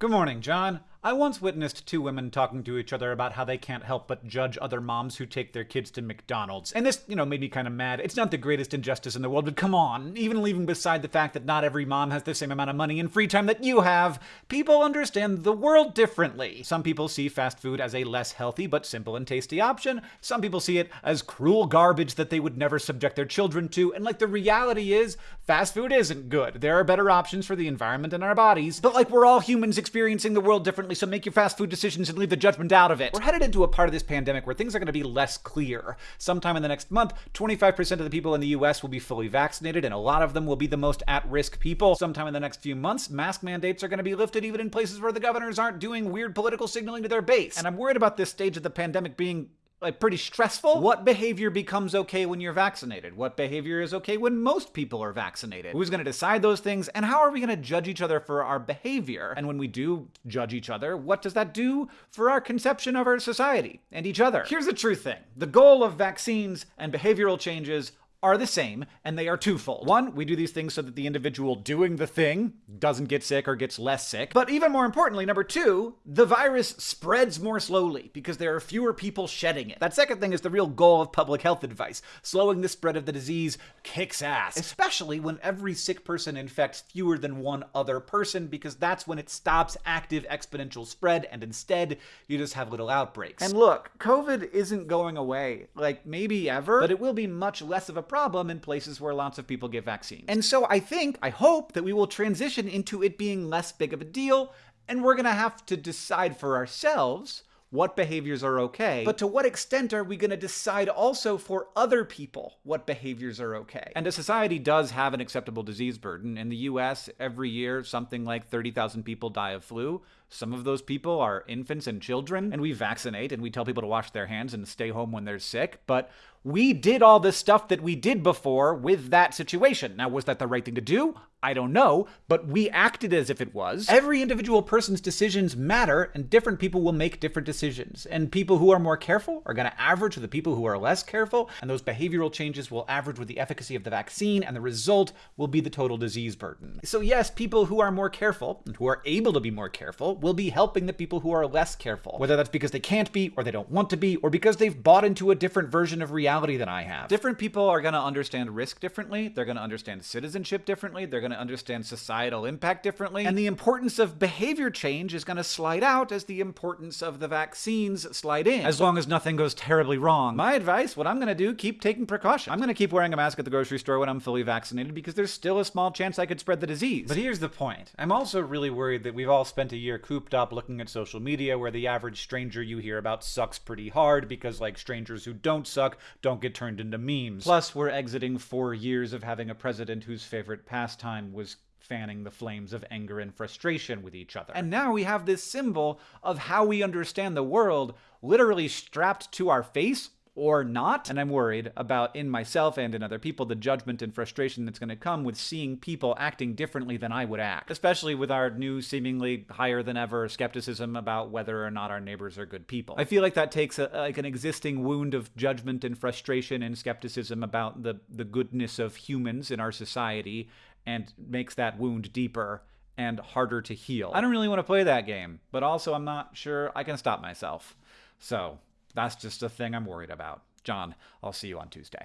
Good morning, John. I once witnessed two women talking to each other about how they can't help but judge other moms who take their kids to McDonald's. And this, you know, made me kind of mad. It's not the greatest injustice in the world, but come on. Even leaving beside the fact that not every mom has the same amount of money and free time that you have, people understand the world differently. Some people see fast food as a less healthy but simple and tasty option. Some people see it as cruel garbage that they would never subject their children to. And like the reality is, fast food isn't good. There are better options for the environment and our bodies. But like we're all humans experiencing the world differently, so make your fast food decisions and leave the judgment out of it. We're headed into a part of this pandemic where things are going to be less clear. Sometime in the next month, 25% of the people in the US will be fully vaccinated, and a lot of them will be the most at risk people. Sometime in the next few months, mask mandates are going to be lifted even in places where the governors aren't doing weird political signaling to their base. And I'm worried about this stage of the pandemic being like pretty stressful. What behavior becomes okay when you're vaccinated? What behavior is okay when most people are vaccinated? Who's going to decide those things? And how are we going to judge each other for our behavior? And when we do judge each other, what does that do for our conception of our society and each other? Here's the true thing. The goal of vaccines and behavioral changes are the same, and they are twofold. One, we do these things so that the individual doing the thing doesn't get sick or gets less sick. But even more importantly, number two, the virus spreads more slowly because there are fewer people shedding it. That second thing is the real goal of public health advice. Slowing the spread of the disease kicks ass, especially when every sick person infects fewer than one other person because that's when it stops active exponential spread and instead you just have little outbreaks. And look, COVID isn't going away, like maybe ever, but it will be much less of a problem in places where lots of people get vaccines. And so I think, I hope that we will transition into it being less big of a deal, and we're gonna have to decide for ourselves what behaviors are okay, but to what extent are we going to decide also for other people what behaviors are okay? And a society does have an acceptable disease burden. In the US, every year, something like 30,000 people die of flu. Some of those people are infants and children, and we vaccinate and we tell people to wash their hands and stay home when they're sick, but we did all the stuff that we did before with that situation. Now, was that the right thing to do? I don't know, but we acted as if it was. Every individual person's decisions matter, and different people will make different decisions. And people who are more careful are going to average with the people who are less careful, and those behavioral changes will average with the efficacy of the vaccine, and the result will be the total disease burden. So, yes, people who are more careful, and who are able to be more careful, will be helping the people who are less careful. Whether that's because they can't be, or they don't want to be, or because they've bought into a different version of reality than I have. Different people are going to understand risk differently, they're going to understand citizenship differently, they're going going to understand societal impact differently. And the importance of behavior change is going to slide out as the importance of the vaccines slide in, as long as nothing goes terribly wrong. My advice, what I'm going to do, keep taking precaution. I'm going to keep wearing a mask at the grocery store when I'm fully vaccinated because there's still a small chance I could spread the disease. But here's the point. I'm also really worried that we've all spent a year cooped up looking at social media where the average stranger you hear about sucks pretty hard because like strangers who don't suck don't get turned into memes. Plus, we're exiting four years of having a president whose favorite pastime was fanning the flames of anger and frustration with each other. And now we have this symbol of how we understand the world literally strapped to our face or not. And I'm worried about in myself and in other people the judgment and frustration that's going to come with seeing people acting differently than I would act, especially with our new, seemingly higher than ever skepticism about whether or not our neighbors are good people. I feel like that takes a, like an existing wound of judgment and frustration and skepticism about the, the goodness of humans in our society and makes that wound deeper and harder to heal. I don't really want to play that game, but also I'm not sure I can stop myself. So that's just a thing I'm worried about. John, I'll see you on Tuesday.